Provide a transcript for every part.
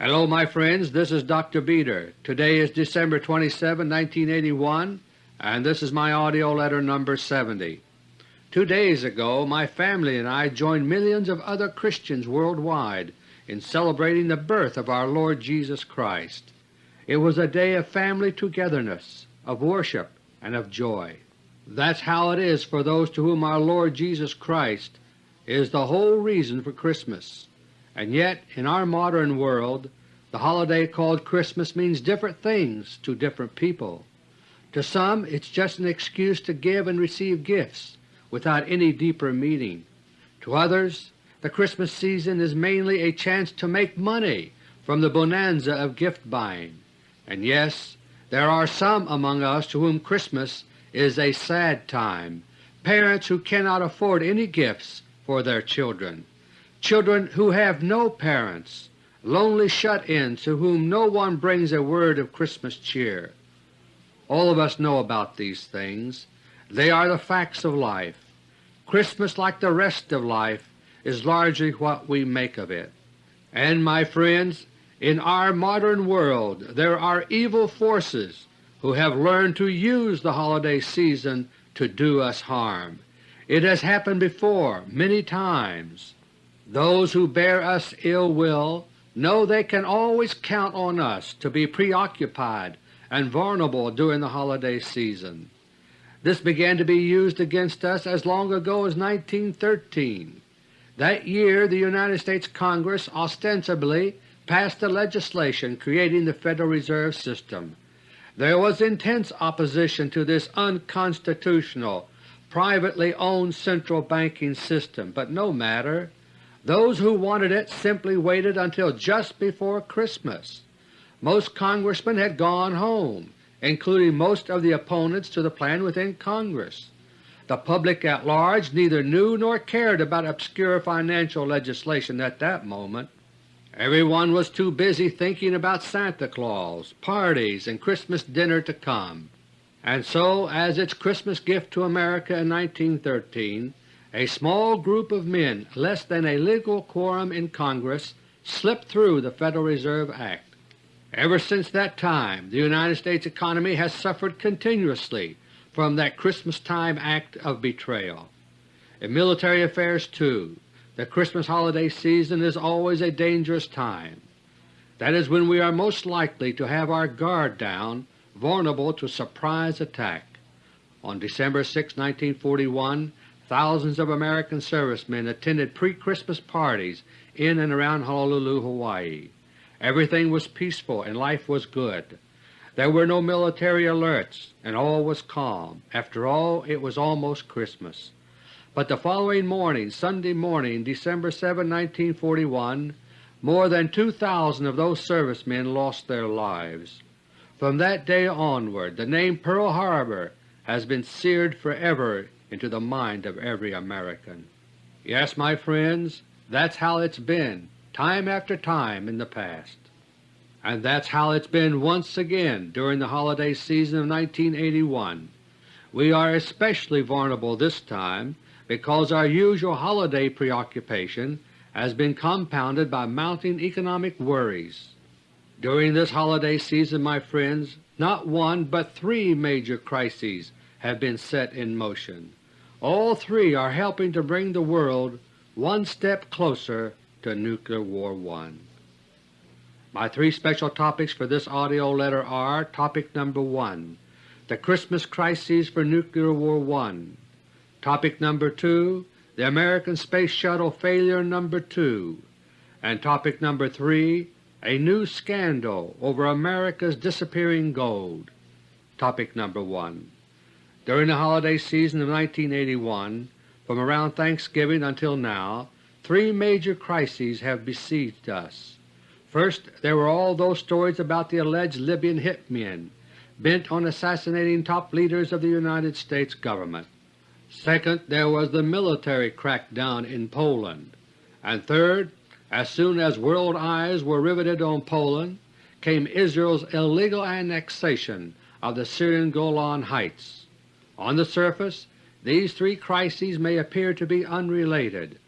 Hello my friends, this is Dr. Beter. Today is December 27, 1981, and this is my AUDIO LETTER No. 70. Two days ago my family and I joined millions of other Christians worldwide in celebrating the birth of our Lord Jesus Christ. It was a day of family togetherness, of worship, and of joy. That's how it is for those to whom our Lord Jesus Christ is the whole reason for Christmas. And yet in our modern world the holiday called Christmas means different things to different people. To some it's just an excuse to give and receive gifts without any deeper meaning. To others the Christmas season is mainly a chance to make money from the bonanza of gift buying. And yes, there are some among us to whom Christmas is a sad time, parents who cannot afford any gifts for their children children who have no parents, lonely shut-ins to whom no one brings a word of Christmas cheer. All of us know about these things. They are the facts of life. Christmas, like the rest of life, is largely what we make of it. And, my friends, in our modern world there are evil forces who have learned to use the holiday season to do us harm. It has happened before many times. Those who bear us ill will know they can always count on us to be preoccupied and vulnerable during the holiday season. This began to be used against us as long ago as 1913. That year the United States Congress ostensibly passed the legislation creating the Federal Reserve System. There was intense opposition to this unconstitutional, privately owned central banking system, but no matter. Those who wanted it simply waited until just before Christmas. Most Congressmen had gone home, including most of the opponents to the plan within Congress. The public at large neither knew nor cared about obscure financial legislation at that moment. Everyone was too busy thinking about Santa Claus, parties, and Christmas dinner to come. And so, as its Christmas gift to America in 1913, a small group of men less than a legal quorum in Congress slipped through the Federal Reserve Act. Ever since that time the United States economy has suffered continuously from that Christmas-time act of betrayal. In military affairs, too, the Christmas holiday season is always a dangerous time. That is when we are most likely to have our guard down, vulnerable to surprise attack. On December 6, 1941, thousands of American servicemen attended pre-Christmas parties in and around Honolulu, Hawaii. Everything was peaceful and life was good. There were no military alerts and all was calm. After all, it was almost Christmas. But the following morning, Sunday morning, December 7, 1941, more than 2,000 of those servicemen lost their lives. From that day onward the name Pearl Harbor has been seared forever into the mind of every American. Yes, my friends, that's how it's been time after time in the past. And that's how it's been once again during the holiday season of 1981. We are especially vulnerable this time because our usual holiday preoccupation has been compounded by mounting economic worries. During this holiday season, my friends, not one but three major crises have been set in motion. All three are helping to bring the world one step closer to Nuclear War 1. My three special topics for this AUDIO letter are Topic number 1, The Christmas Crises for Nuclear War 1, Topic number 2, The American Space Shuttle Failure number 2, and Topic number 3, A New Scandal over America's Disappearing Gold. Topic number 1 during the holiday season of 1981, from around Thanksgiving until now, three major crises have besieged us. First, there were all those stories about the alleged Libyan hitmen bent on assassinating top leaders of the United States Government. Second, there was the military crackdown in Poland. And third, as soon as world eyes were riveted on Poland, came Israel's illegal annexation of the Syrian Golan Heights. On the surface these three crises may appear to be unrelated,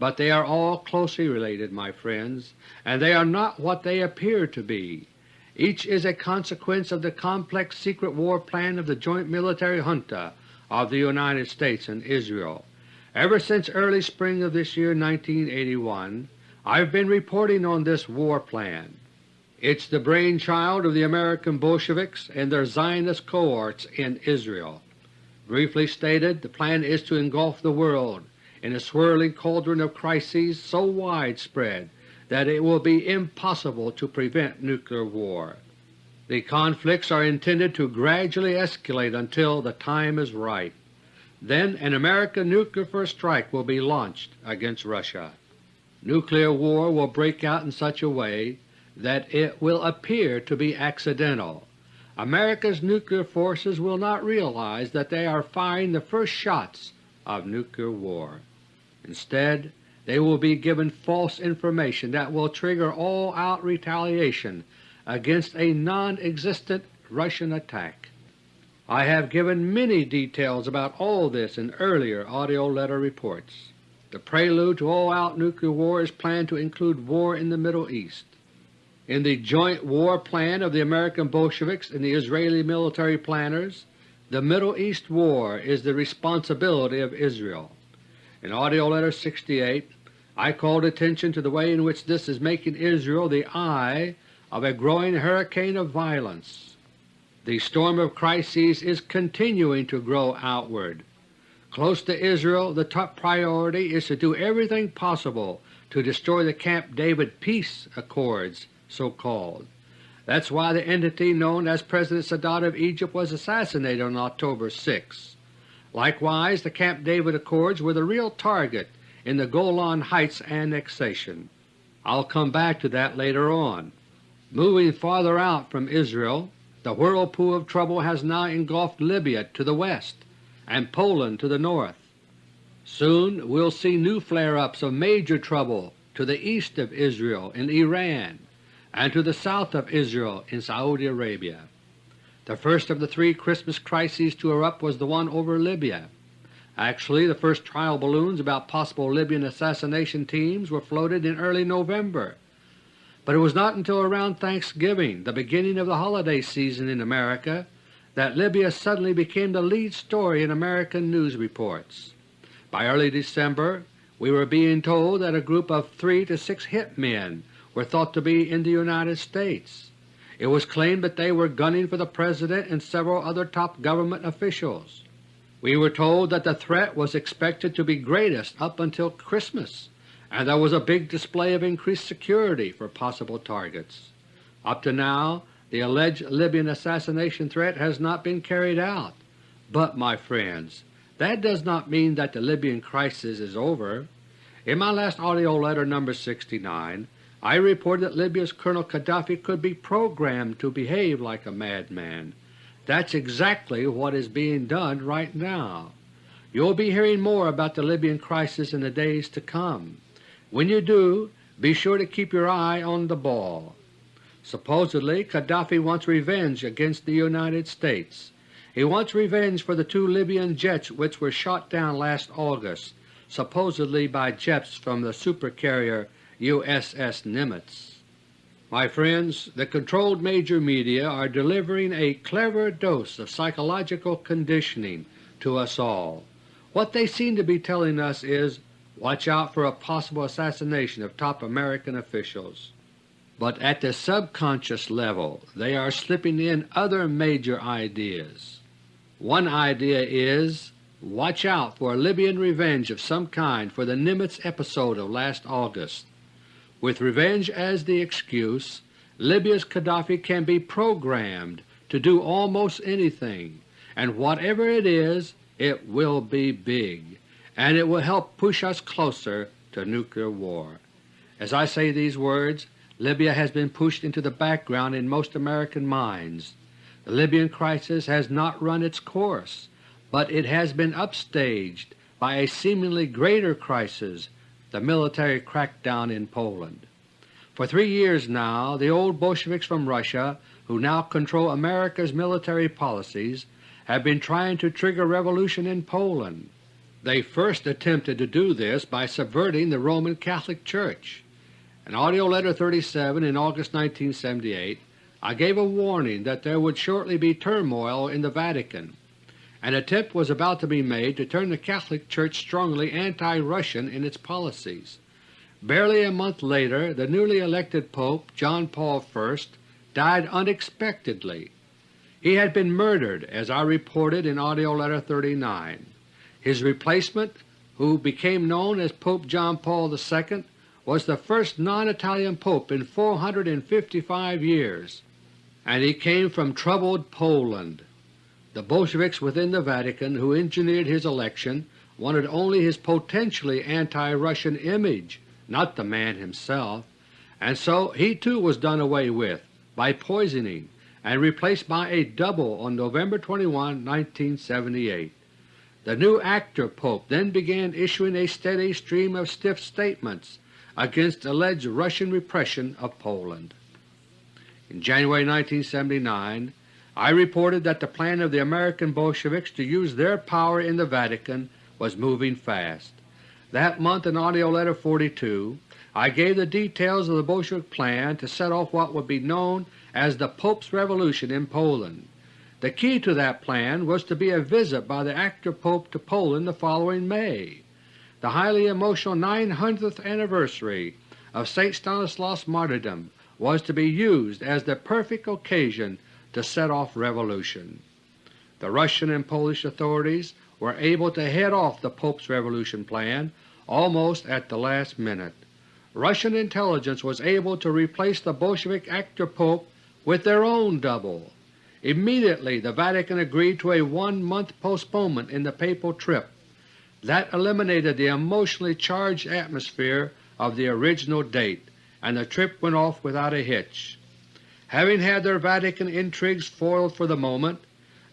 but they are all closely related, my friends, and they are not what they appear to be. Each is a consequence of the complex secret war plan of the joint military junta of the United States and Israel. Ever since early spring of this year 1981, I have been reporting on this war plan. It's the brainchild of the American Bolsheviks and their Zionist cohorts in Israel. Briefly stated, the plan is to engulf the world in a swirling cauldron of crises so widespread that it will be impossible to prevent nuclear war. The conflicts are intended to gradually escalate until the time is right. Then an American nuclear first strike will be launched against Russia. Nuclear war will break out in such a way that it will appear to be accidental. America's nuclear forces will not realize that they are firing the first shots of nuclear war. Instead, they will be given false information that will trigger all-out retaliation against a non-existent Russian attack. I have given many details about all this in earlier AUDIO LETTER reports. The prelude to all-out nuclear war is planned to include war in the Middle East. In the joint war plan of the American Bolsheviks and the Israeli military planners, the Middle East war is the responsibility of Israel. In AUDIO LETTER No. 68 I called attention to the way in which this is making Israel the eye of a growing hurricane of violence. The storm of crises is continuing to grow outward. Close to Israel the top priority is to do everything possible to destroy the Camp David peace accords so called. That's why the entity known as President Sadat of Egypt was assassinated on October 6. Likewise, the Camp David Accords were the real target in the Golan Heights annexation. I'll come back to that later on. Moving farther out from Israel, the whirlpool of trouble has now engulfed Libya to the west and Poland to the north. Soon we'll see new flare-ups of major trouble to the east of Israel in Iran and to the south of Israel in Saudi Arabia. The first of the three Christmas crises to erupt was the one over Libya. Actually, the first trial balloons about possible Libyan assassination teams were floated in early November, but it was not until around Thanksgiving, the beginning of the holiday season in America, that Libya suddenly became the lead story in American news reports. By early December we were being told that a group of three to six hit men were thought to be in the United States. It was claimed that they were gunning for the President and several other top government officials. We were told that the threat was expected to be greatest up until Christmas, and there was a big display of increased security for possible targets. Up to now the alleged Libyan assassination threat has not been carried out. But, my friends, that does not mean that the Libyan crisis is over. In my last AUDIO LETTER No. 69 I reported that Libya's Colonel Gaddafi could be programmed to behave like a madman. That's exactly what is being done right now. You'll be hearing more about the Libyan crisis in the days to come. When you do, be sure to keep your eye on the ball. Supposedly Gaddafi wants revenge against the United States. He wants revenge for the two Libyan jets which were shot down last August, supposedly by jets from the supercarrier USS Nimitz. My friends, the controlled major media are delivering a clever dose of psychological conditioning to us all. What they seem to be telling us is, watch out for a possible assassination of top American officials. But at the subconscious level they are slipping in other major ideas. One idea is, watch out for a Libyan revenge of some kind for the Nimitz episode of last August. With revenge as the excuse, Libya's Gaddafi can be programmed to do almost anything, and whatever it is, it will be big, and it will help push us closer to nuclear war. As I say these words, Libya has been pushed into the background in most American minds. The Libyan crisis has not run its course, but it has been upstaged by a seemingly greater crisis the military crackdown in Poland. For three years now the old Bolsheviks from Russia, who now control America's military policies, have been trying to trigger revolution in Poland. They first attempted to do this by subverting the Roman Catholic Church. In AUDIO LETTER No. 37 in August 1978 I gave a warning that there would shortly be turmoil in the Vatican. An attempt was about to be made to turn the Catholic Church strongly anti-Russian in its policies. Barely a month later the newly elected Pope, John Paul I, died unexpectedly. He had been murdered, as I reported in AUDIO LETTER No. 39. His replacement, who became known as Pope John Paul II, was the first non-Italian Pope in 455 years, and he came from troubled Poland. The Bolsheviks within the Vatican who engineered his election wanted only his potentially anti-Russian image, not the man himself, and so he too was done away with by poisoning and replaced by a double on November 21, 1978. The new actor Pope then began issuing a steady stream of stiff statements against alleged Russian repression of Poland. In January 1979 I reported that the plan of the American Bolsheviks to use their power in the Vatican was moving fast. That month in AUDIO LETTER No. 42 I gave the details of the Bolshevik plan to set off what would be known as the Pope's Revolution in Poland. The key to that plan was to be a visit by the actor Pope to Poland the following May. The highly emotional 900th anniversary of St. Stanislaus' martyrdom was to be used as the perfect occasion to set off revolution. The Russian and Polish authorities were able to head off the Pope's revolution plan almost at the last minute. Russian intelligence was able to replace the Bolshevik actor Pope with their own double. Immediately the Vatican agreed to a one-month postponement in the papal trip. That eliminated the emotionally charged atmosphere of the original date, and the trip went off without a hitch. Having had their Vatican intrigues foiled for the moment,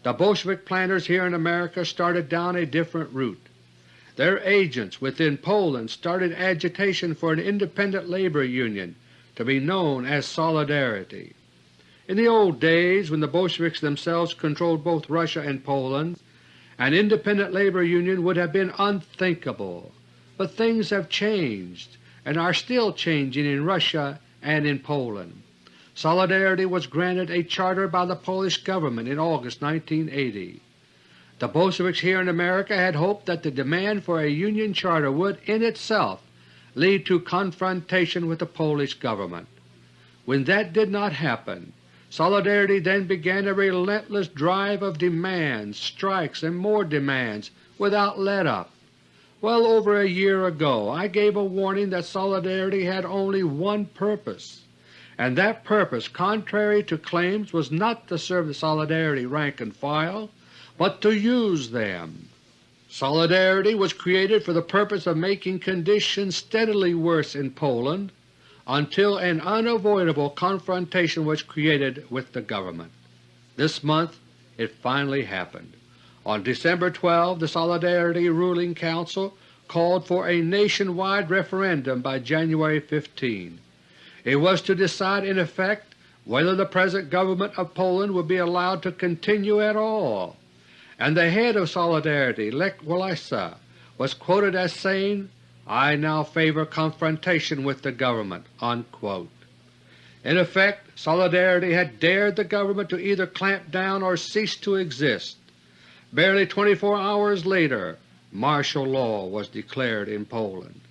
the Bolshevik planners here in America started down a different route. Their agents within Poland started agitation for an independent labor union to be known as Solidarity. In the old days when the Bolsheviks themselves controlled both Russia and Poland, an independent labor union would have been unthinkable, but things have changed and are still changing in Russia and in Poland. Solidarity was granted a charter by the Polish government in August 1980. The Bolsheviks here in America had hoped that the demand for a Union charter would in itself lead to confrontation with the Polish government. When that did not happen, Solidarity then began a relentless drive of demands, strikes, and more demands without let-up. Well over a year ago I gave a warning that Solidarity had only one purpose and that purpose, contrary to claims, was not to serve the Solidarity rank and file, but to use them. Solidarity was created for the purpose of making conditions steadily worse in Poland until an unavoidable confrontation was created with the government. This month it finally happened. On December 12 the Solidarity Ruling Council called for a nationwide referendum by January 15. It was to decide in effect whether the present government of Poland would be allowed to continue at all, and the head of Solidarity, Lech Walesa, was quoted as saying, I now favor confrontation with the government." Unquote. In effect, Solidarity had dared the government to either clamp down or cease to exist. Barely 24 hours later martial law was declared in Poland.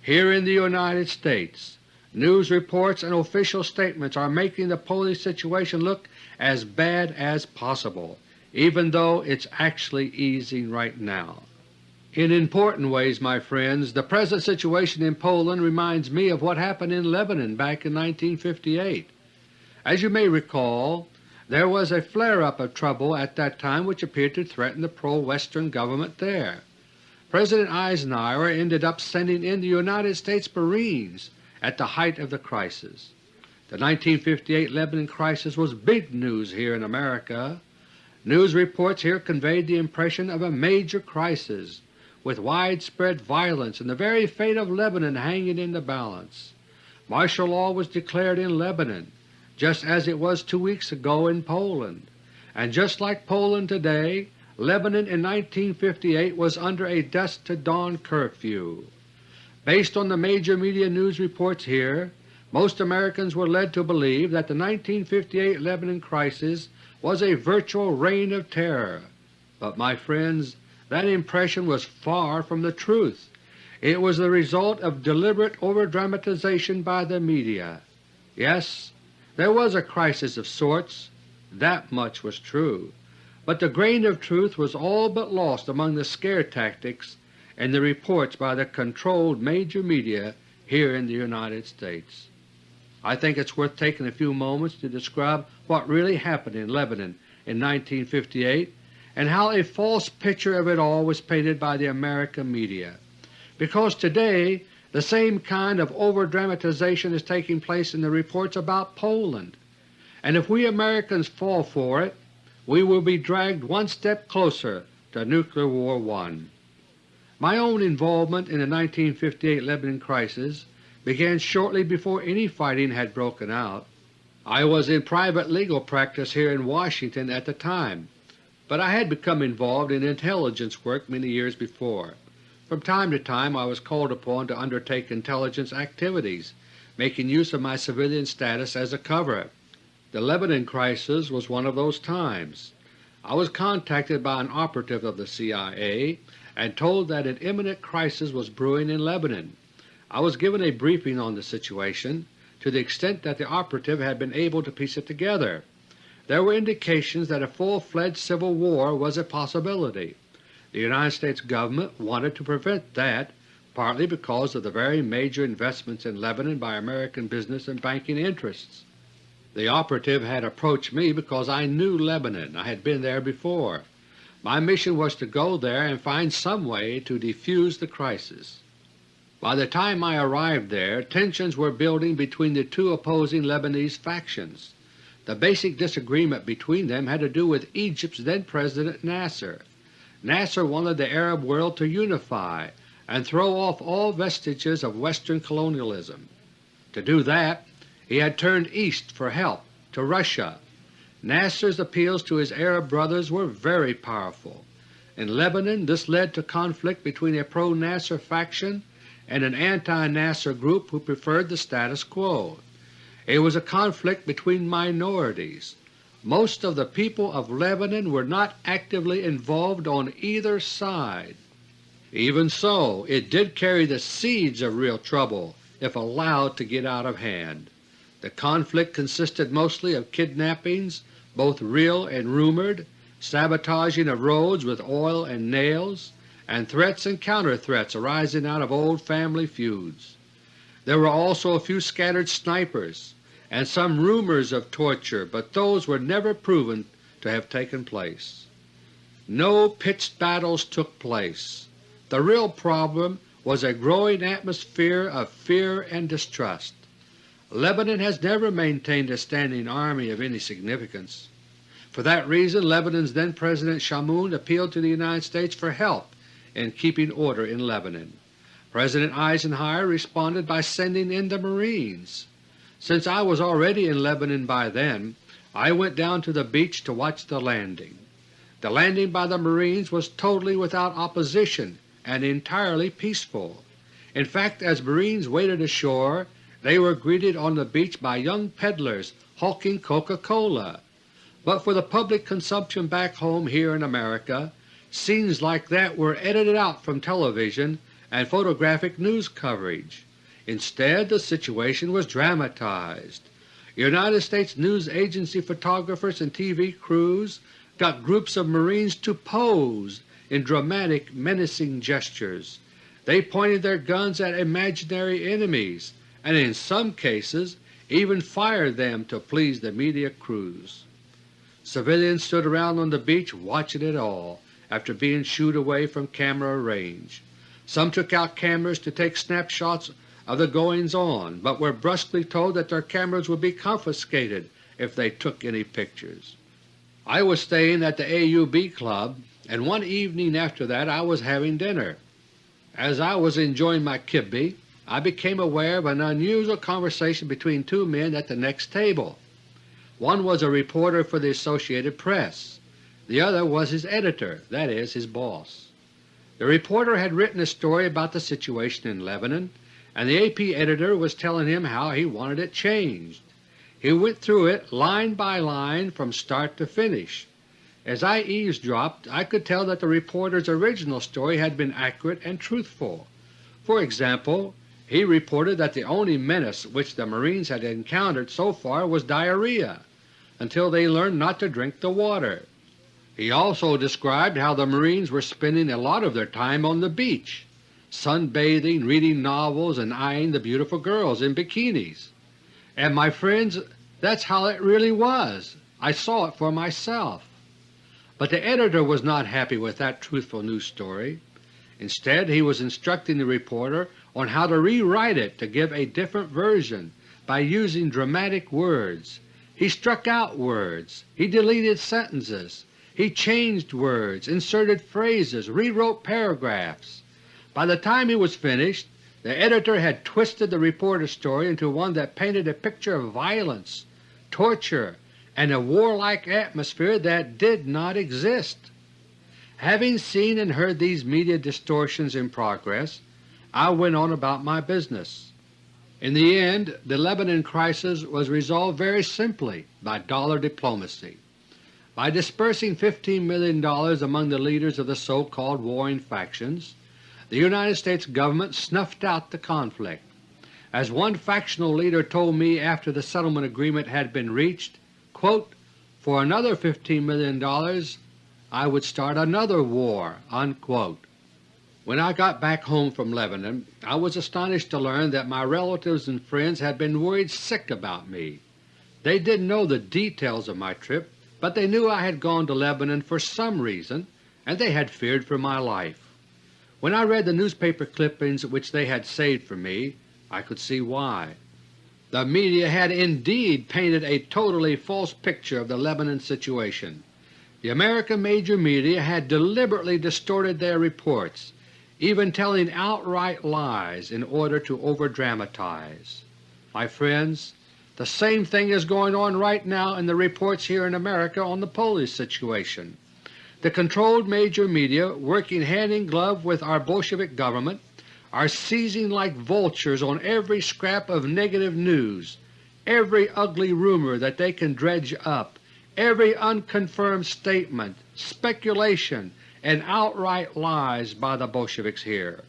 Here in the United States News reports and official statements are making the Polish situation look as bad as possible, even though it's actually easing right now. In important ways, my friends, the present situation in Poland reminds me of what happened in Lebanon back in 1958. As you may recall, there was a flare-up of trouble at that time which appeared to threaten the pro-Western government there. President Eisenhower ended up sending in the United States Marines at the height of the crisis. The 1958 Lebanon crisis was big news here in America. News reports here conveyed the impression of a major crisis, with widespread violence and the very fate of Lebanon hanging in the balance. Martial law was declared in Lebanon, just as it was two weeks ago in Poland, and just like Poland today, Lebanon in 1958 was under a dusk to dawn curfew. Based on the major media news reports here, most Americans were led to believe that the 1958 Lebanon crisis was a virtual reign of terror. But my friends, that impression was far from the truth. It was the result of deliberate overdramatization by the media. Yes, there was a crisis of sorts, that much was true, but the grain of truth was all but lost among the scare tactics and the reports by the controlled major media here in the United States. I think it is worth taking a few moments to describe what really happened in Lebanon in 1958 and how a false picture of it all was painted by the American media because today the same kind of over-dramatization is taking place in the reports about Poland, and if we Americans fall for it, we will be dragged one step closer to Nuclear War I. My own involvement in the 1958 Lebanon crisis began shortly before any fighting had broken out. I was in private legal practice here in Washington at the time, but I had become involved in intelligence work many years before. From time to time I was called upon to undertake intelligence activities, making use of my civilian status as a cover. The Lebanon crisis was one of those times. I was contacted by an operative of the CIA and told that an imminent crisis was brewing in Lebanon. I was given a briefing on the situation to the extent that the operative had been able to piece it together. There were indications that a full-fledged civil war was a possibility. The United States Government wanted to prevent that, partly because of the very major investments in Lebanon by American business and banking interests. The operative had approached me because I knew Lebanon. I had been there before. My mission was to go there and find some way to defuse the crisis. By the time I arrived there, tensions were building between the two opposing Lebanese factions. The basic disagreement between them had to do with Egypt's then President Nasser. Nasser wanted the Arab world to unify and throw off all vestiges of Western colonialism. To do that, he had turned east for help, to Russia. Nasser's appeals to his Arab brothers were very powerful. In Lebanon this led to conflict between a pro-Nasser faction and an anti-Nasser group who preferred the status quo. It was a conflict between minorities, most of the people of Lebanon were not actively involved on either side. Even so, it did carry the seeds of real trouble if allowed to get out of hand. The conflict consisted mostly of kidnappings, both real and rumored, sabotaging of roads with oil and nails, and threats and counter-threats arising out of old family feuds. There were also a few scattered snipers, and some rumors of torture, but those were never proven to have taken place. No pitched battles took place. The real problem was a growing atmosphere of fear and distrust. Lebanon has never maintained a standing army of any significance. For that reason Lebanon's then President Chamoun appealed to the United States for help in keeping order in Lebanon. President Eisenhower responded by sending in the Marines. Since I was already in Lebanon by then, I went down to the beach to watch the landing. The landing by the Marines was totally without opposition and entirely peaceful. In fact, as Marines waded ashore, they were greeted on the beach by young peddlers hawking Coca-Cola. But for the public consumption back home here in America, scenes like that were edited out from television and photographic news coverage. Instead, the situation was dramatized. United States news agency photographers and TV crews got groups of Marines to pose in dramatic, menacing gestures. They pointed their guns at imaginary enemies and in some cases even fired them to please the media crews. Civilians stood around on the beach watching it all after being shooed away from camera range. Some took out cameras to take snapshots of the goings-on, but were brusquely told that their cameras would be confiscated if they took any pictures. I was staying at the AUB Club, and one evening after that I was having dinner. As I was enjoying my kibbe, I became aware of an unusual conversation between two men at the next table. One was a reporter for the Associated Press. The other was his editor, that is, his boss. The reporter had written a story about the situation in Lebanon, and the AP editor was telling him how he wanted it changed. He went through it line by line from start to finish. As I eavesdropped I could tell that the reporter's original story had been accurate and truthful. For example, he reported that the only menace which the Marines had encountered so far was diarrhea, until they learned not to drink the water. He also described how the Marines were spending a lot of their time on the beach, sunbathing, reading novels, and eyeing the beautiful girls in bikinis. And my friends, that's how it really was. I saw it for myself. But the editor was not happy with that truthful news story. Instead he was instructing the reporter on how to rewrite it to give a different version by using dramatic words. He struck out words, he deleted sentences, he changed words, inserted phrases, rewrote paragraphs. By the time he was finished, the editor had twisted the reporter's story into one that painted a picture of violence, torture, and a warlike atmosphere that did not exist. Having seen and heard these media distortions in progress, I went on about my business. In the end the Lebanon crisis was resolved very simply by dollar diplomacy. By dispersing $15 million among the leaders of the so-called warring factions, the United States Government snuffed out the conflict. As one factional leader told me after the settlement agreement had been reached, quote, for another $15 million I would start another war." Unquote. When I got back home from Lebanon I was astonished to learn that my relatives and friends had been worried sick about me. They didn't know the details of my trip, but they knew I had gone to Lebanon for some reason, and they had feared for my life. When I read the newspaper clippings which they had saved for me, I could see why. The media had indeed painted a totally false picture of the Lebanon situation. The American major media had deliberately distorted their reports, even telling outright lies in order to overdramatize. My friends, the same thing is going on right now in the reports here in America on the Polish situation. The controlled major media, working hand in glove with our Bolshevik government, are seizing like vultures on every scrap of negative news, every ugly rumor that they can dredge up, every unconfirmed statement, speculation, and outright lies by the Bolsheviks here.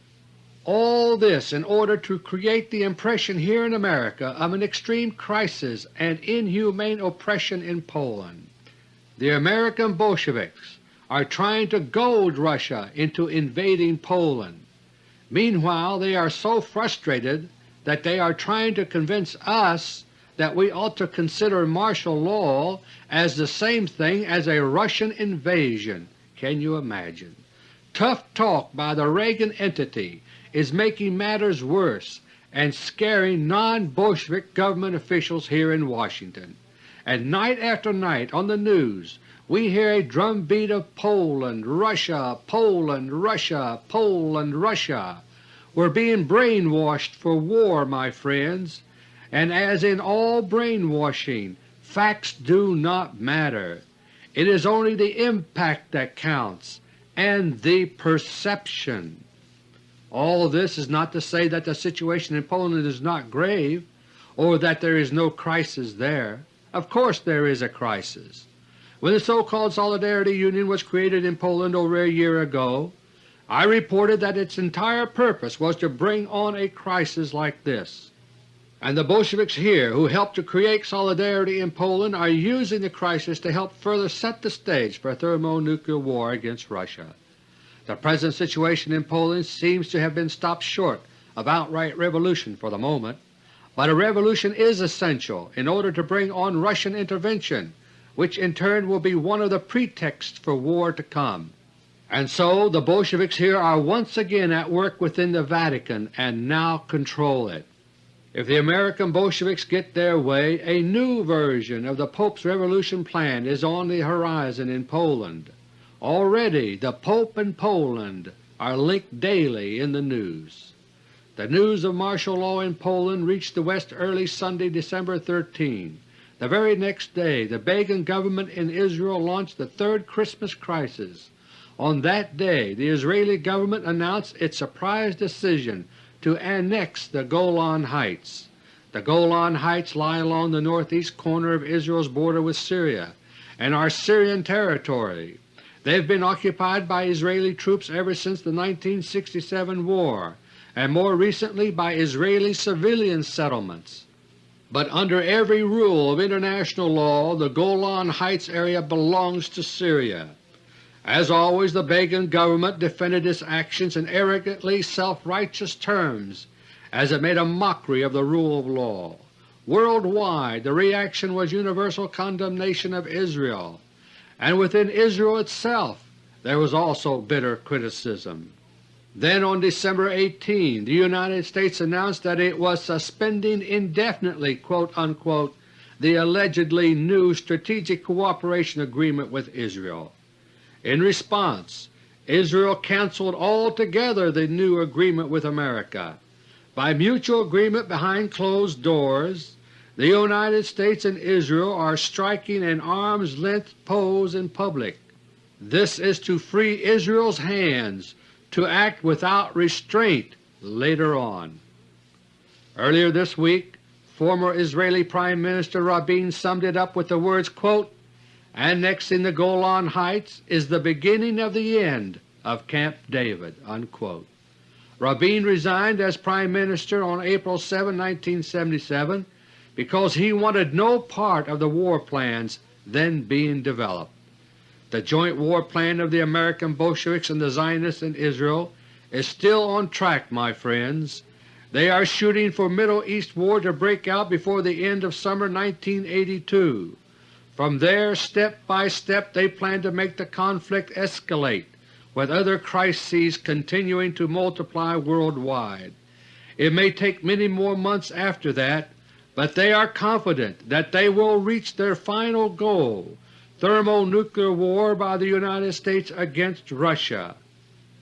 All this in order to create the impression here in America of an extreme crisis and inhumane oppression in Poland. The American Bolsheviks are trying to goad Russia into invading Poland. Meanwhile they are so frustrated that they are trying to convince us that we ought to consider martial law as the same thing as a Russian invasion. Can you imagine? Tough talk by the Reagan entity is making matters worse and scaring non-Bolshevik government officials here in Washington. And night after night on the news we hear a drumbeat of Poland, Russia, Poland, Russia, Poland, Russia. We're being brainwashed for war, my friends, and as in all brainwashing, facts do not matter. It is only the impact that counts, and the perception. All this is not to say that the situation in Poland is not grave, or that there is no crisis there. Of course there is a crisis. When the so-called Solidarity Union was created in Poland over a year ago, I reported that its entire purpose was to bring on a crisis like this. And the Bolsheviks here who helped to create Solidarity in Poland are using the crisis to help further set the stage for a thermonuclear war against Russia. The present situation in Poland seems to have been stopped short of outright revolution for the moment, but a revolution is essential in order to bring on Russian intervention which in turn will be one of the pretexts for war to come. And so the Bolsheviks here are once again at work within the Vatican and now control it. If the American Bolsheviks get their way, a new version of the Pope's revolution plan is on the horizon in Poland. Already the Pope and Poland are linked daily in the news. The news of martial law in Poland reached the West early Sunday, December 13. the very next day the Begin government in Israel launched the third Christmas crisis. On that day the Israeli government announced its surprise decision to annex the Golan Heights. The Golan Heights lie along the northeast corner of Israel's border with Syria and are Syrian territory. They have been occupied by Israeli troops ever since the 1967 war, and more recently by Israeli civilian settlements. But under every rule of international law the Golan Heights area belongs to Syria. As always the Begin government defended its actions in arrogantly self-righteous terms as it made a mockery of the rule of law. Worldwide the reaction was universal condemnation of Israel, and within Israel itself there was also bitter criticism. Then on December 18 the United States announced that it was suspending indefinitely unquote, the allegedly new Strategic Cooperation Agreement with Israel. In response, Israel cancelled altogether the new agreement with America. By mutual agreement behind closed doors, the United States and Israel are striking an arm's-length pose in public. This is to free Israel's hands to act without restraint later on. Earlier this week former Israeli Prime Minister Rabin summed it up with the words, quote, Annexing the Golan Heights is the beginning of the end of Camp David." Unquote. Rabin resigned as Prime Minister on April 7, 1977 because he wanted no part of the war plans then being developed. The joint war plan of the American Bolsheviks and the Zionists in Israel is still on track, my friends. They are shooting for Middle East war to break out before the end of summer 1982. From there, step by step, they plan to make the conflict escalate, with other crises continuing to multiply worldwide. It may take many more months after that, but they are confident that they will reach their final goal thermonuclear war by the United States against Russia.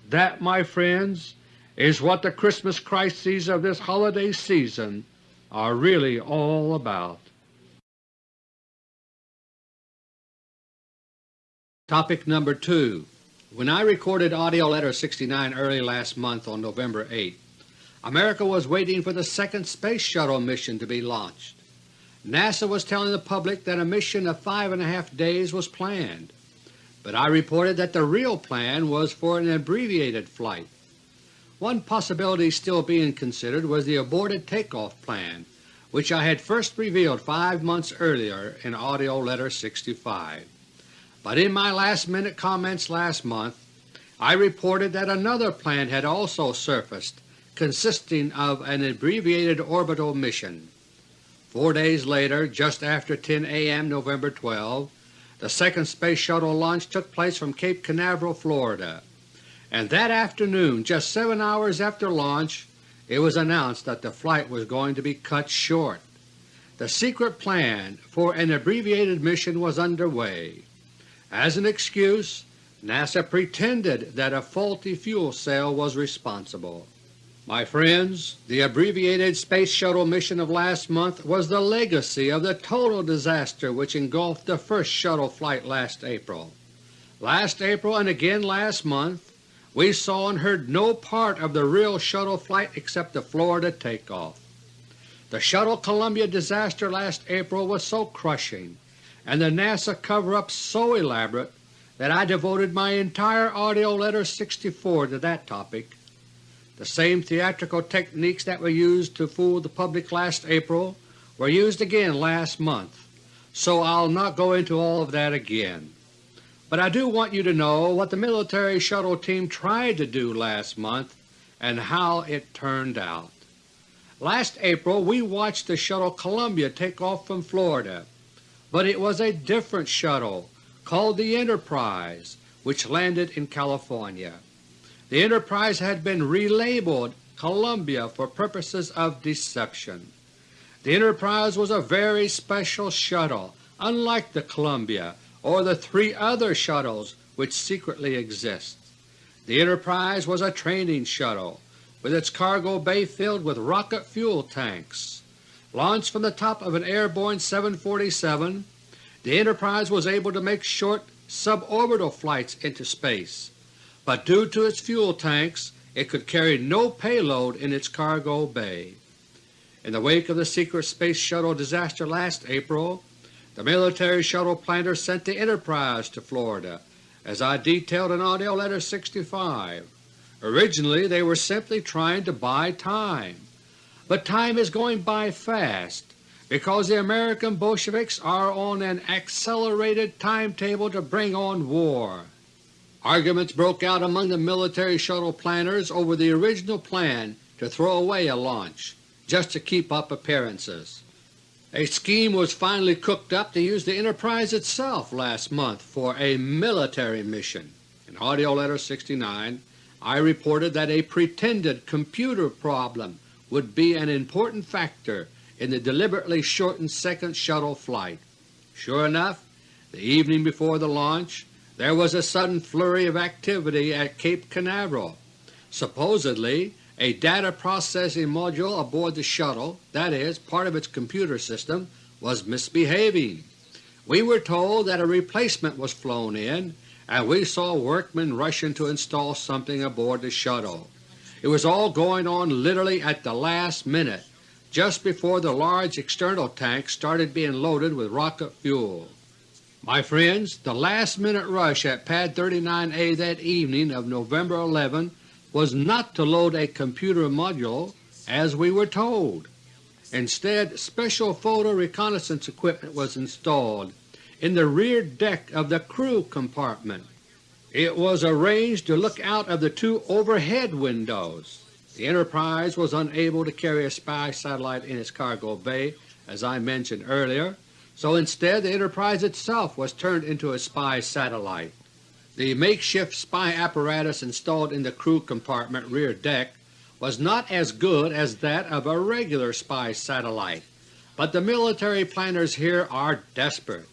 That, my friends, is what the Christmas crises of this holiday season are really all about. Topic number 2 When I recorded AUDIO LETTER 69 early last month on November 8, America was waiting for the second Space Shuttle mission to be launched. NASA was telling the public that a mission of five and a half days was planned, but I reported that the real plan was for an abbreviated flight. One possibility still being considered was the aborted takeoff plan, which I had first revealed five months earlier in AUDIO LETTER 65. But in my last-minute comments last month, I reported that another plan had also surfaced consisting of an abbreviated orbital mission. Four days later, just after 10 a.m. November 12, the second Space Shuttle launch took place from Cape Canaveral, Florida, and that afternoon, just seven hours after launch, it was announced that the flight was going to be cut short. The secret plan for an abbreviated mission was underway. As an excuse, NASA pretended that a faulty fuel cell was responsible. My friends, the abbreviated Space Shuttle mission of last month was the legacy of the total disaster which engulfed the first shuttle flight last April. Last April and again last month we saw and heard no part of the real shuttle flight except the Florida takeoff. The Shuttle Columbia disaster last April was so crushing and the NASA cover-up so elaborate that I devoted my entire AUDIO LETTER 64 to that topic the same theatrical techniques that were used to fool the public last April were used again last month, so I'll not go into all of that again. But I do want you to know what the military shuttle team tried to do last month and how it turned out. Last April we watched the shuttle Columbia take off from Florida, but it was a different shuttle called the Enterprise which landed in California. The Enterprise had been relabeled Columbia for purposes of deception. The Enterprise was a very special shuttle, unlike the Columbia or the three other shuttles which secretly exist. The Enterprise was a training shuttle, with its cargo bay filled with rocket fuel tanks. Launched from the top of an airborne 747, the Enterprise was able to make short suborbital flights into space, but due to its fuel tanks it could carry no payload in its cargo bay. In the wake of the secret Space Shuttle disaster last April, the military shuttle planners sent the Enterprise to Florida, as I detailed in AUDIO LETTER No. 65. Originally they were simply trying to buy time, but time is going by fast because the American Bolsheviks are on an accelerated timetable to bring on war. Arguments broke out among the military shuttle planners over the original plan to throw away a launch, just to keep up appearances. A scheme was finally cooked up to use the Enterprise itself last month for a military mission. In AUDIO LETTER No. 69 I reported that a pretended computer problem would be an important factor in the deliberately shortened second shuttle flight. Sure enough, the evening before the launch there was a sudden flurry of activity at Cape Canaveral. Supposedly a data processing module aboard the shuttle, that is, part of its computer system, was misbehaving. We were told that a replacement was flown in, and we saw workmen rushing to install something aboard the shuttle. It was all going on literally at the last minute, just before the large external tanks started being loaded with rocket fuel. My friends, the last minute rush at Pad 39A that evening of November 11 was not to load a computer module as we were told. Instead, special photo reconnaissance equipment was installed in the rear deck of the crew compartment. It was arranged to look out of the two overhead windows. The Enterprise was unable to carry a spy satellite in its cargo bay, as I mentioned earlier, so instead the Enterprise itself was turned into a spy satellite. The makeshift spy apparatus installed in the crew compartment rear deck was not as good as that of a regular spy satellite, but the military planners here are desperate.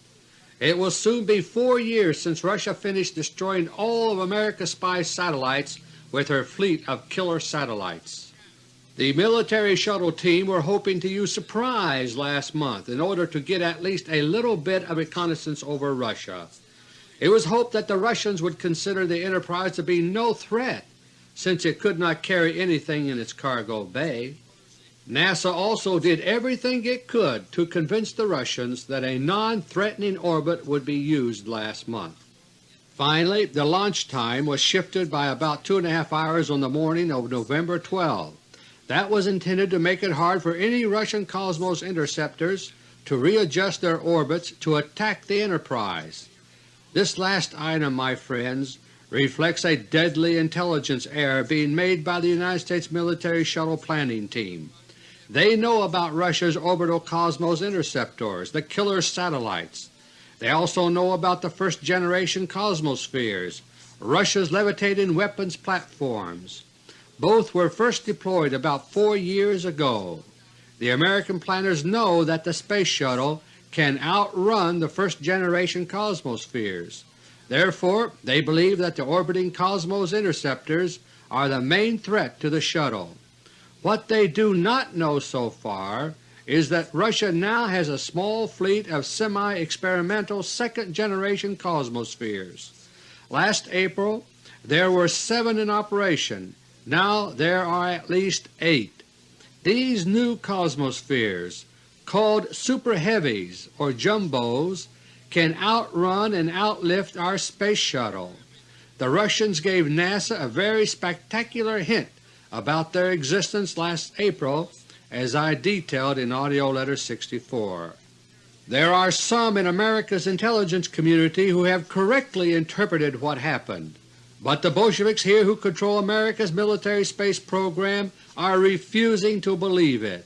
It will soon be four years since Russia finished destroying all of America's spy satellites with her fleet of killer satellites. The military shuttle team were hoping to use surprise last month in order to get at least a little bit of reconnaissance over Russia. It was hoped that the Russians would consider the Enterprise to be no threat since it could not carry anything in its cargo bay. NASA also did everything it could to convince the Russians that a non-threatening orbit would be used last month. Finally, the launch time was shifted by about two and a half hours on the morning of November 12. That was intended to make it hard for any Russian Cosmos interceptors to readjust their orbits to attack the Enterprise. This last item, my friends, reflects a deadly intelligence error being made by the United States military shuttle planning team. They know about Russia's orbital Cosmos interceptors, the killer satellites. They also know about the first-generation Cosmospheres, Russia's levitating weapons platforms. Both were first deployed about four years ago. The American planners know that the Space Shuttle can outrun the first-generation Cosmospheres. Therefore they believe that the orbiting Cosmos interceptors are the main threat to the shuttle. What they do not know so far is that Russia now has a small fleet of semi-experimental second-generation Cosmospheres. Last April there were seven in operation, now there are at least eight. These new Cosmospheres called Super Heavies or Jumbos can outrun and outlift our Space Shuttle. The Russians gave NASA a very spectacular hint about their existence last April as I detailed in AUDIO LETTER No. 64. There are some in America's intelligence community who have correctly interpreted what happened, but the Bolsheviks here who control America's military space program are refusing to believe it.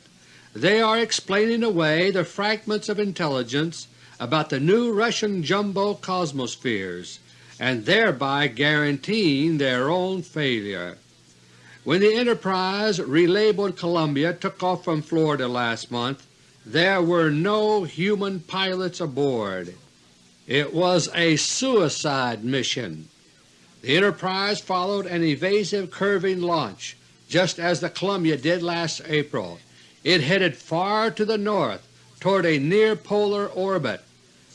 They are explaining away the fragments of intelligence about the new Russian jumbo cosmospheres and thereby guaranteeing their own failure. When the Enterprise, relabeled Columbia, took off from Florida last month, there were no human pilots aboard. It was a suicide mission. The Enterprise followed an evasive curving launch, just as the Columbia did last April, it headed far to the north toward a near polar orbit.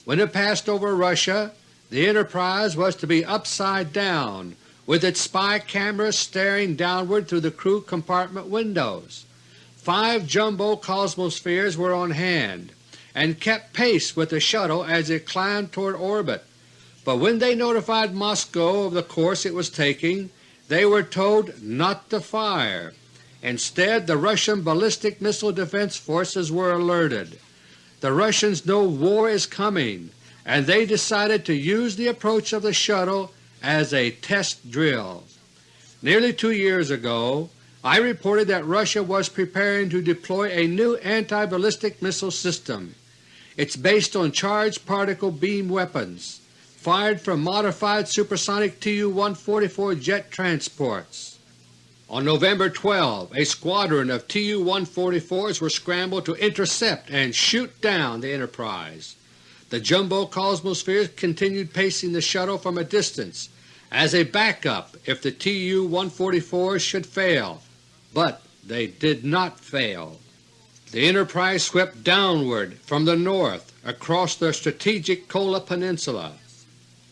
When it passed over Russia, the Enterprise was to be upside down with its spy cameras staring downward through the crew compartment windows. Five jumbo Cosmospheres were on hand and kept pace with the shuttle as it climbed toward orbit, but when they notified Moscow of the course it was taking, they were told not to fire. Instead, the Russian Ballistic Missile Defense Forces were alerted. The Russians know war is coming, and they decided to use the approach of the shuttle as a test drill. Nearly two years ago I reported that Russia was preparing to deploy a new anti-ballistic missile system. It's based on charged particle beam weapons fired from modified supersonic Tu-144 jet transports. On November 12, a squadron of Tu-144s were scrambled to intercept and shoot down the Enterprise. The jumbo Cosmospheres continued pacing the shuttle from a distance as a backup if the Tu-144 should fail, but they did not fail. The Enterprise swept downward from the north across the strategic Kola Peninsula.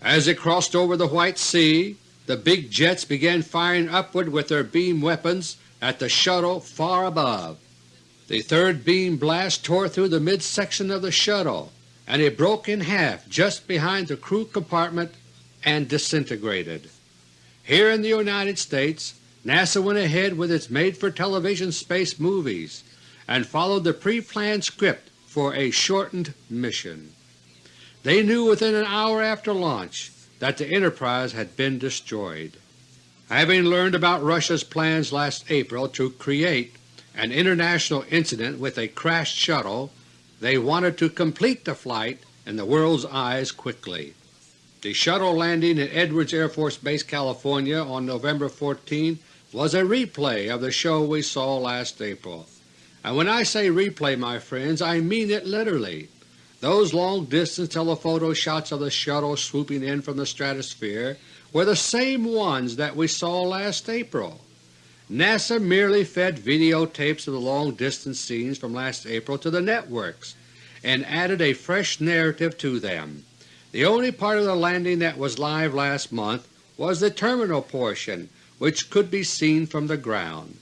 As it crossed over the White Sea, the big jets began firing upward with their beam weapons at the shuttle far above. The third beam blast tore through the midsection of the shuttle, and it broke in half just behind the crew compartment and disintegrated. Here in the United States, NASA went ahead with its made-for-television space movies and followed the pre-planned script for a shortened mission. They knew within an hour after launch that the Enterprise had been destroyed. Having learned about Russia's plans last April to create an international incident with a crashed shuttle, they wanted to complete the flight in the world's eyes quickly. The shuttle landing at Edwards Air Force Base, California on November 14 was a replay of the show we saw last April. And when I say replay, my friends, I mean it literally. Those long-distance telephoto shots of the shuttle swooping in from the stratosphere were the same ones that we saw last April. NASA merely fed videotapes of the long-distance scenes from last April to the networks and added a fresh narrative to them. The only part of the landing that was live last month was the terminal portion which could be seen from the ground.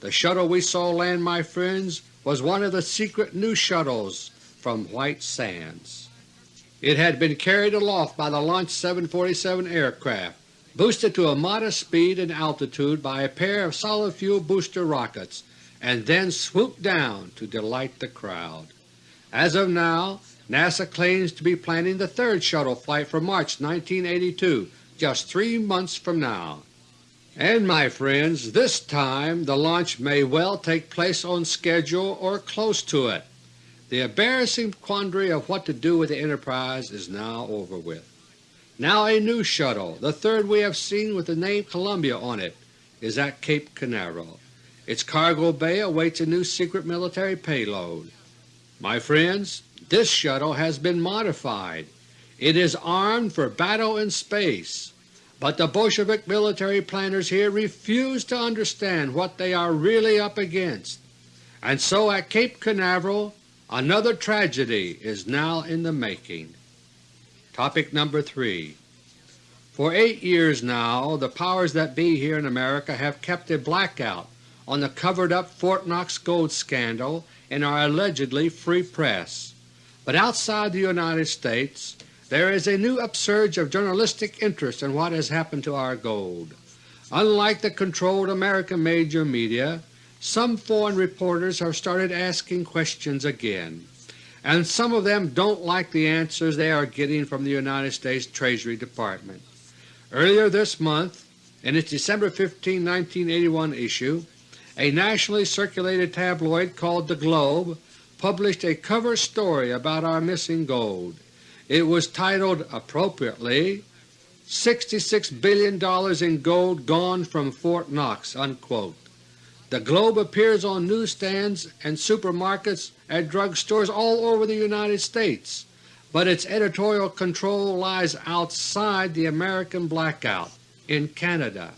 The shuttle we saw land, my friends, was one of the secret new shuttles from White Sands. It had been carried aloft by the Launch 747 aircraft boosted to a modest speed and altitude by a pair of solid fuel booster rockets, and then swooped down to delight the crowd. As of now, NASA claims to be planning the third shuttle flight for March 1982, just three months from now. And my friends, this time the launch may well take place on schedule or close to it. The embarrassing quandary of what to do with the Enterprise is now over with. Now a new shuttle, the third we have seen with the name Columbia on it, is at Cape Canaveral. Its cargo bay awaits a new secret military payload. My friends, this shuttle has been modified. It is armed for battle in space, but the Bolshevik military planners here refuse to understand what they are really up against, and so at Cape Canaveral another tragedy is now in the making. Topic number 3 For eight years now the powers that be here in America have kept a blackout on the covered-up Fort Knox gold scandal in our allegedly free press. But outside the United States there is a new upsurge of journalistic interest in what has happened to our gold. Unlike the controlled American major media, some foreign reporters have started asking questions again and some of them don't like the answers they are getting from the United States Treasury Department. Earlier this month, in its December 15, 1981 issue, a nationally circulated tabloid called The Globe published a cover story about our missing gold. It was titled appropriately, $66 billion in gold gone from Fort Knox." Unquote. The Globe appears on newsstands and supermarkets at drug stores all over the United States, but its editorial control lies outside the American blackout in Canada.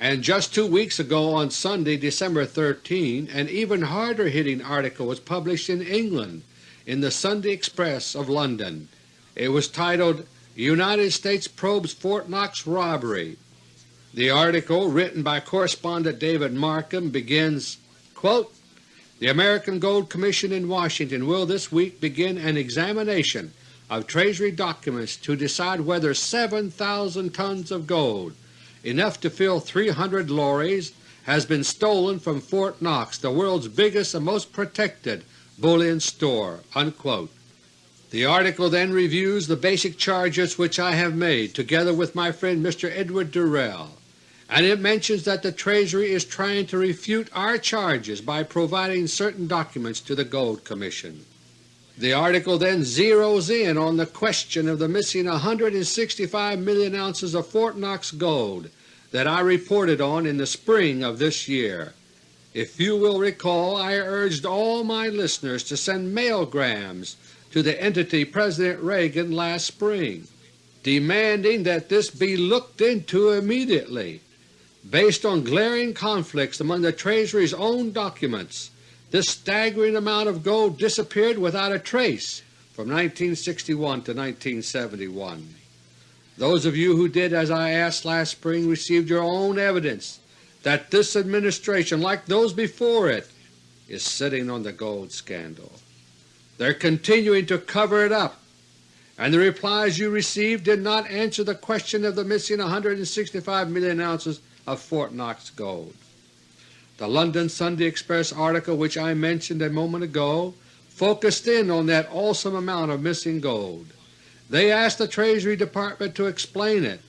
And just two weeks ago on Sunday, December 13, an even harder hitting article was published in England in the Sunday Express of London. It was titled, United States Probes Fort Knox Robbery. The article, written by correspondent David Markham, begins, quote, The American Gold Commission in Washington will this week begin an examination of Treasury documents to decide whether 7,000 tons of gold, enough to fill 300 lorries, has been stolen from Fort Knox, the world's biggest and most protected bullion store." Unquote. The article then reviews the basic charges which I have made together with my friend Mr. Edward Durrell, and it mentions that the Treasury is trying to refute our charges by providing certain documents to the Gold Commission. The article then zeroes in on the question of the missing 165 million ounces of Fort Knox gold that I reported on in the spring of this year. If you will recall, I urged all my listeners to send mailgrams to the entity President Reagan last spring, demanding that this be looked into immediately. Based on glaring conflicts among the Treasury's own documents, this staggering amount of gold disappeared without a trace from 1961 to 1971. Those of you who did as I asked last spring received your own evidence that this administration, like those before it, is sitting on the gold scandal. They're continuing to cover it up, and the replies you received did not answer the question of the missing 165 million ounces of Fort Knox gold. The London Sunday Express article which I mentioned a moment ago focused in on that awesome amount of missing gold. They asked the Treasury Department to explain it,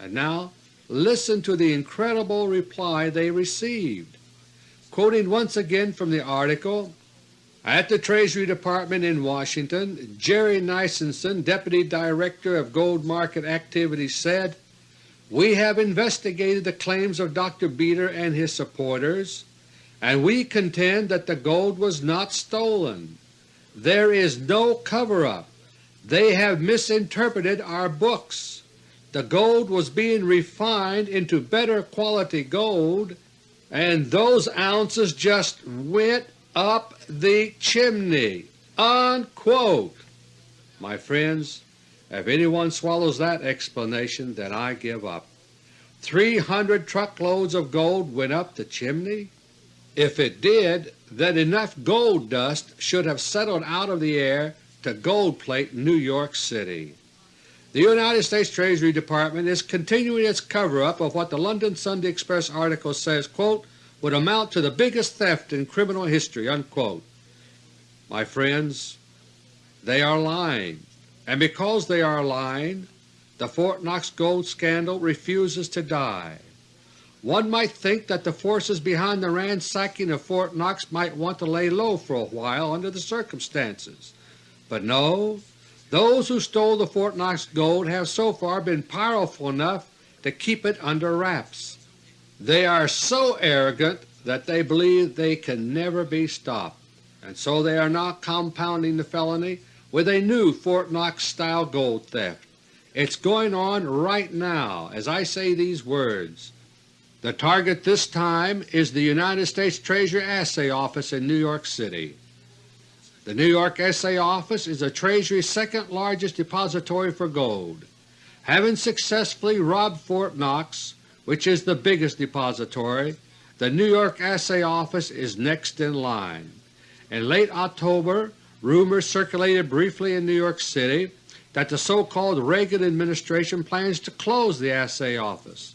and now listen to the incredible reply they received. Quoting once again from the article, at the Treasury Department in Washington, Jerry Nisenson, Deputy Director of Gold Market Activities said, We have investigated the claims of Dr. Beter and his supporters, and we contend that the gold was not stolen. There is no cover-up. They have misinterpreted our books. The gold was being refined into better quality gold, and those ounces just went up the chimney." Unquote. My friends, if anyone swallows that explanation, then I give up. 300 truckloads of gold went up the chimney? If it did, then enough gold dust should have settled out of the air to gold plate New York City. The United States Treasury Department is continuing its cover-up of what the London Sunday Express article says, quote, would amount to the biggest theft in criminal history." Unquote. My friends, they are lying, and because they are lying, the Fort Knox gold scandal refuses to die. One might think that the forces behind the ransacking of Fort Knox might want to lay low for a while under the circumstances, but no, those who stole the Fort Knox gold have so far been powerful enough to keep it under wraps. They are so arrogant that they believe they can never be stopped, and so they are not compounding the felony with a new Fort Knox-style gold theft. It's going on right now as I say these words. The target this time is the United States Treasury Assay Office in New York City. The New York Assay Office is the Treasury's second largest depository for gold. Having successfully robbed Fort Knox, which is the biggest depository, the New York Assay Office is next in line. In late October, rumors circulated briefly in New York City that the so-called Reagan administration plans to close the Assay Office.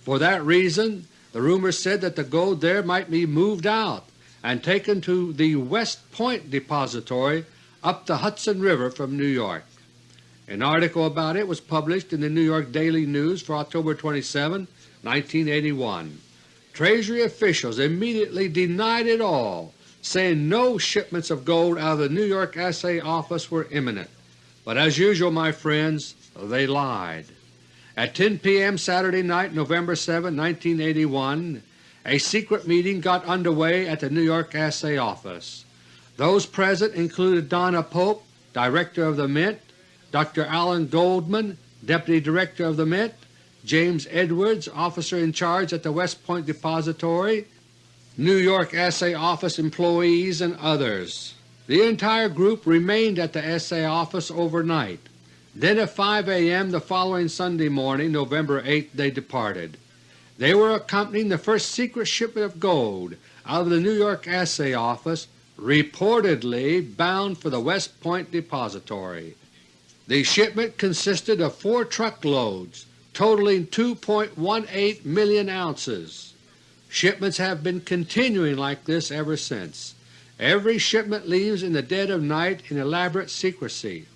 For that reason, the rumors said that the gold there might be moved out and taken to the West Point Depository up the Hudson River from New York. An article about it was published in the New York Daily News for October 27, 1981. Treasury officials immediately denied it all, saying no shipments of gold out of the New York Assay Office were imminent. But as usual, my friends, they lied. At 10 p.m. Saturday night, November 7, 1981, a secret meeting got underway at the New York Assay Office. Those present included Donna Pope, Director of the Mint, Dr. Alan Goldman, Deputy Director of the Mint, James Edwards, officer in charge at the West Point Depository, New York Assay Office employees, and others. The entire group remained at the Assay Office overnight. Then at 5 a.m. the following Sunday morning, November 8, they departed. They were accompanying the first secret shipment of gold out of the New York Assay Office, reportedly bound for the West Point Depository. The shipment consisted of four truckloads totaling 2.18 million ounces. Shipments have been continuing like this ever since. Every shipment leaves in the dead of night in elaborate secrecy.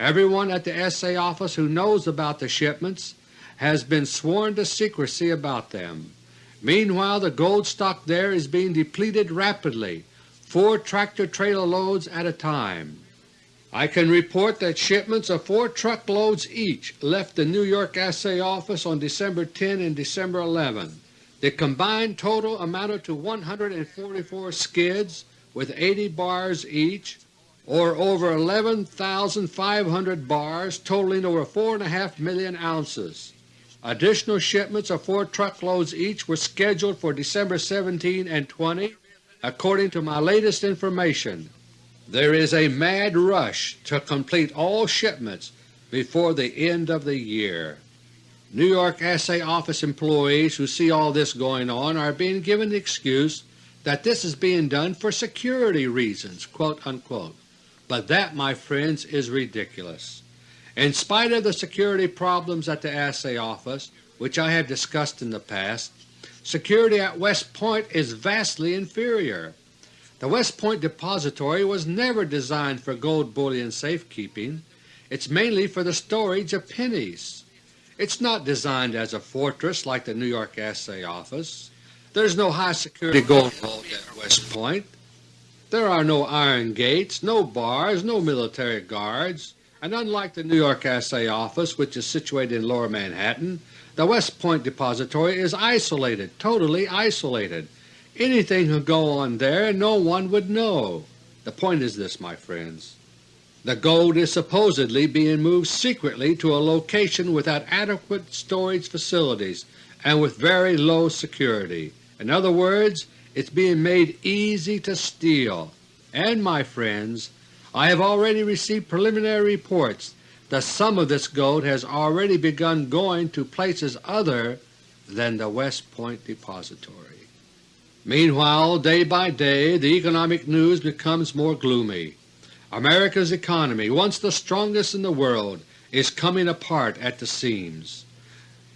Everyone at the Assay Office who knows about the shipments has been sworn to secrecy about them. Meanwhile the gold stock there is being depleted rapidly, four tractor-trailer loads at a time. I can report that shipments of four truckloads each left the New York Assay Office on December 10 and December 11. The combined total amounted to 144 skids with 80 bars each, or over 11,500 bars totaling over 4.5 million ounces. Additional shipments of four truckloads each were scheduled for December 17 and 20 according to my latest information. There is a mad rush to complete all shipments before the end of the year. New York Assay Office employees who see all this going on are being given the excuse that this is being done for security reasons." But that, my friends, is ridiculous. In spite of the security problems at the Assay Office, which I have discussed in the past, security at West Point is vastly inferior. The West Point Depository was never designed for gold bullion safekeeping. It's mainly for the storage of pennies. It's not designed as a fortress like the New York Assay Office. There's no high security gold vault at West Point. There are no iron gates, no bars, no military guards and unlike the New York Assay Office which is situated in Lower Manhattan, the West Point Depository is isolated, totally isolated. Anything could go on there and no one would know. The point is this, my friends. The gold is supposedly being moved secretly to a location without adequate storage facilities and with very low security. In other words, it's being made easy to steal. And, my friends, I have already received preliminary reports that some of this gold has already begun going to places other than the West Point Depository. Meanwhile, day by day the economic news becomes more gloomy. America's economy, once the strongest in the world, is coming apart at the seams.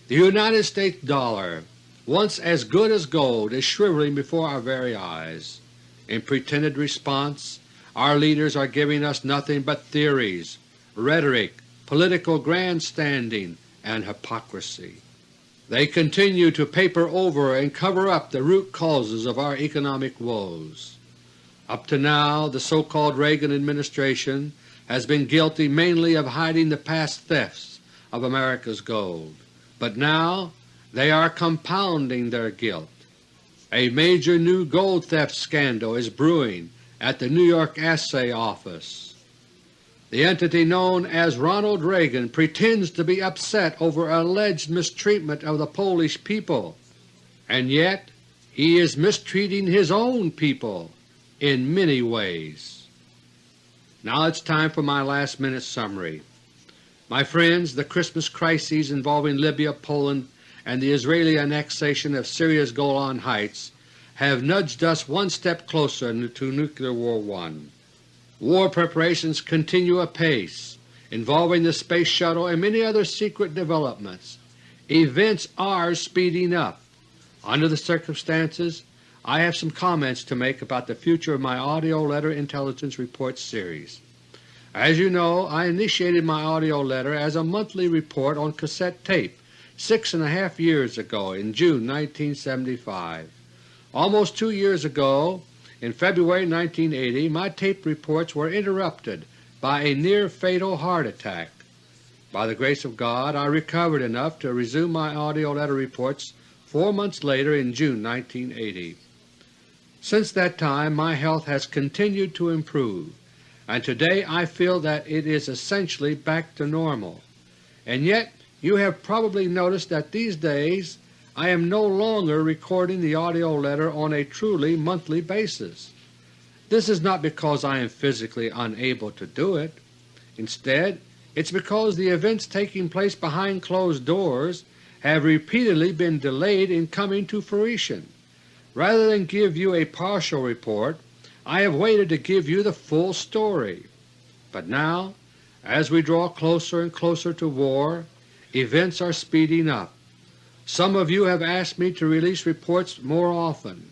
The United States dollar, once as good as gold, is shriveling before our very eyes. In pretended response, our leaders are giving us nothing but theories, rhetoric, political grandstanding, and hypocrisy. They continue to paper over and cover up the root causes of our economic woes. Up to now the so-called Reagan administration has been guilty mainly of hiding the past thefts of America's gold, but now they are compounding their guilt. A major new gold theft scandal is brewing at the New York Assay Office. The entity known as Ronald Reagan pretends to be upset over alleged mistreatment of the Polish people, and yet he is mistreating his own people in many ways. Now it's time for my last minute summary. My friends, the Christmas crises involving Libya, Poland, and the Israeli annexation of Syria's Golan Heights have nudged us one step closer to Nuclear War I. War preparations continue apace, involving the Space Shuttle and many other secret developments. Events are speeding up. Under the circumstances, I have some comments to make about the future of my AUDIO LETTER Intelligence Report series. As you know, I initiated my AUDIO LETTER as a monthly report on cassette tape six and a half years ago in June 1975. Almost two years ago, in February 1980, my tape reports were interrupted by a near-fatal heart attack. By the grace of God I recovered enough to resume my AUDIO letter reports four months later in June 1980. Since that time my health has continued to improve, and today I feel that it is essentially back to normal. And yet You have probably noticed that these days I am no longer recording the AUDIO letter on a truly monthly basis. This is not because I am physically unable to do it. Instead, it is because the events taking place behind closed doors have repeatedly been delayed in coming to fruition. Rather than give you a partial report, I have waited to give you the full story. But now, as we draw closer and closer to war, events are speeding up. Some of you have asked me to release reports more often.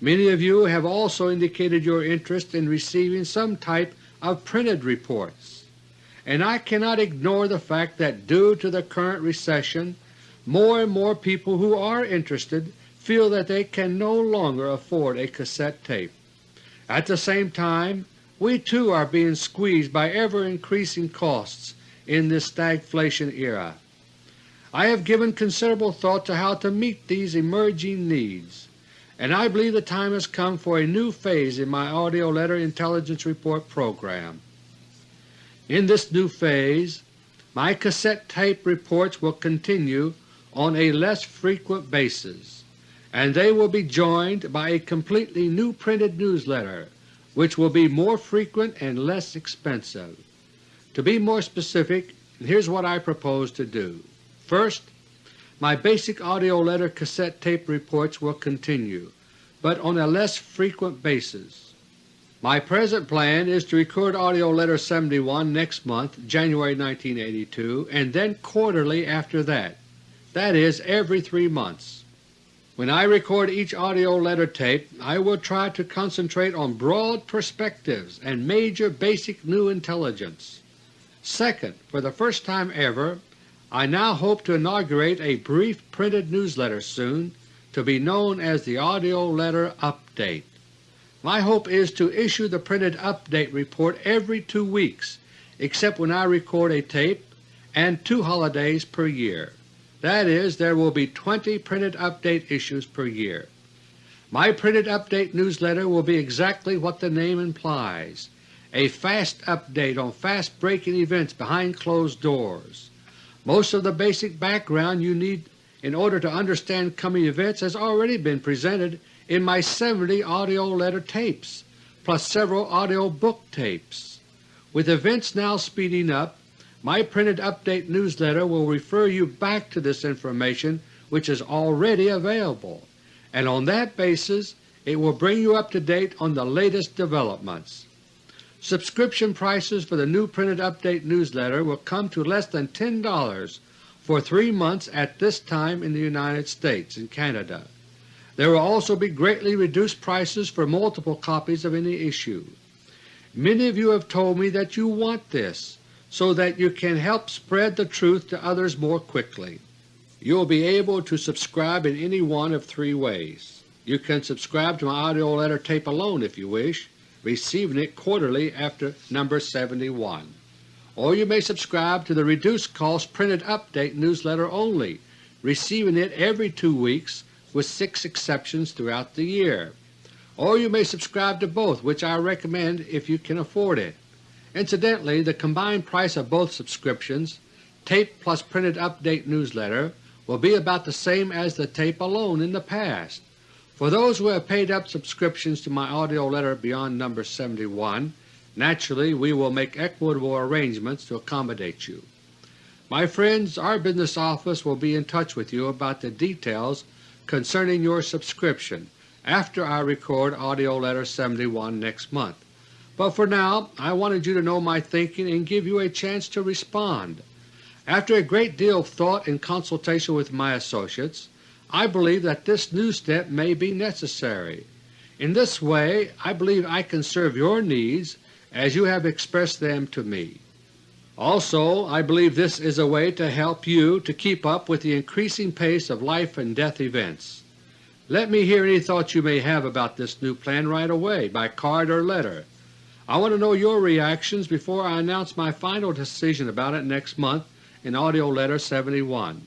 Many of you have also indicated your interest in receiving some type of printed reports. And I cannot ignore the fact that due to the current recession, more and more people who are interested feel that they can no longer afford a cassette tape. At the same time, we too are being squeezed by ever-increasing costs in this stagflation era. I have given considerable thought to how to meet these emerging needs, and I believe the time has come for a new phase in my AUDIO LETTER Intelligence Report program. In this new phase, my cassette tape reports will continue on a less frequent basis, and they will be joined by a completely new printed newsletter which will be more frequent and less expensive. To be more specific, here is what I propose to do. First, my basic AUDIO letter cassette tape reports will continue, but on a less frequent basis. My present plan is to record AUDIO LETTER 71 next month, January 1982, and then quarterly after that, that is, every three months. When I record each AUDIO letter tape, I will try to concentrate on broad perspectives and major basic new intelligence. Second, for the first time ever, I now hope to inaugurate a brief printed newsletter soon to be known as the AUDIO Letter Update. My hope is to issue the printed update report every two weeks except when I record a tape and two holidays per year. That is, there will be 20 printed update issues per year. My printed update newsletter will be exactly what the name implies, a fast update on fast-breaking events behind closed doors. Most of the basic background you need in order to understand coming events has already been presented in my 70 AUDIO letter tapes, plus several AUDIO book tapes. With events now speeding up, my printed update newsletter will refer you back to this information which is already available, and on that basis it will bring you up to date on the latest developments. Subscription prices for the new printed update newsletter will come to less than $10 for three months at this time in the United States and Canada. There will also be greatly reduced prices for multiple copies of any issue. Many of you have told me that you want this, so that you can help spread the truth to others more quickly. You will be able to subscribe in any one of three ways. You can subscribe to my AUDIO letter tape alone if you wish, receiving it quarterly after number 71. Or you may subscribe to the reduced cost printed update newsletter only, receiving it every two weeks with six exceptions throughout the year. Or you may subscribe to both, which I recommend if you can afford it. Incidentally, the combined price of both subscriptions, tape plus printed update newsletter, will be about the same as the tape alone in the past. For those who have paid up subscriptions to my AUDIO letter beyond number 71, naturally we will make equitable arrangements to accommodate you. My friends, our business office will be in touch with you about the details concerning your subscription after I record AUDIO letter 71 next month. But for now I wanted you to know my thinking and give you a chance to respond. After a great deal of thought and consultation with my associates, I believe that this new step may be necessary. In this way I believe I can serve your needs as you have expressed them to me. Also I believe this is a way to help you to keep up with the increasing pace of life and death events. Let me hear any thoughts you may have about this new plan right away by card or letter. I want to know your reactions before I announce my final decision about it next month in AUDIO LETTER 71.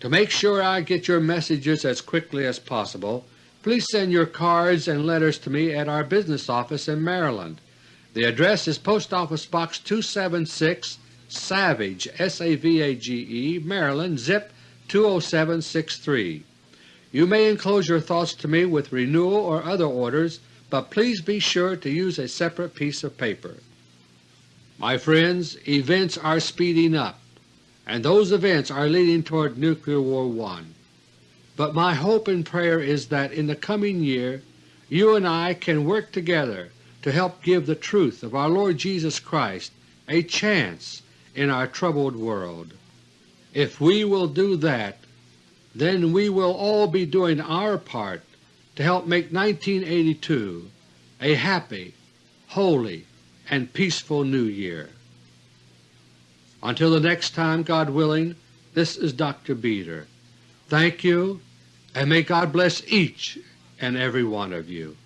To make sure I get your messages as quickly as possible, please send your cards and letters to me at our business office in Maryland. The address is Post Office Box 276, Savage, S-A-V-A-G-E, Maryland, zip 20763. You may enclose your thoughts to me with renewal or other orders, but please be sure to use a separate piece of paper. My friends, events are speeding up, and those events are leading toward Nuclear War I. But my hope and prayer is that in the coming year you and I can work together to help give the truth of our Lord Jesus Christ a chance in our troubled world. If we will do that, then we will all be doing our part to help make 1982 a happy, holy, and peaceful New Year. Until the next time, God willing, this is Dr. Beter. Thank you, and may God bless each and every one of you.